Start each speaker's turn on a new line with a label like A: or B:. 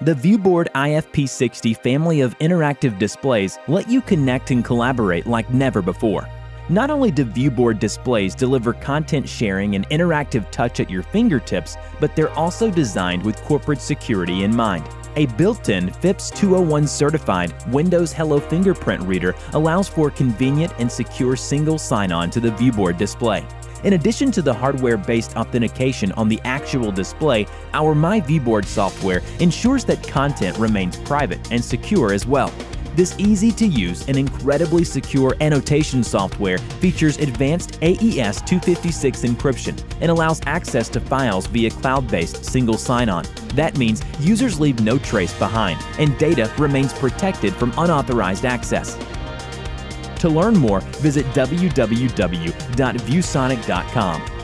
A: The ViewBoard IFP60 family of interactive displays let you connect and collaborate like never before. Not only do ViewBoard displays deliver content sharing and interactive touch at your fingertips, but they're also designed with corporate security in mind. A built-in FIPS 201 certified Windows Hello fingerprint reader allows for convenient and secure single sign-on to the ViewBoard display. In addition to the hardware-based authentication on the actual display, our MyViewBoard software ensures that content remains private and secure as well. This easy-to-use and incredibly secure annotation software features advanced AES-256 encryption and allows access to files via cloud-based single sign-on. That means users leave no trace behind, and data remains protected from unauthorized access. To learn more, visit www.viewsonic.com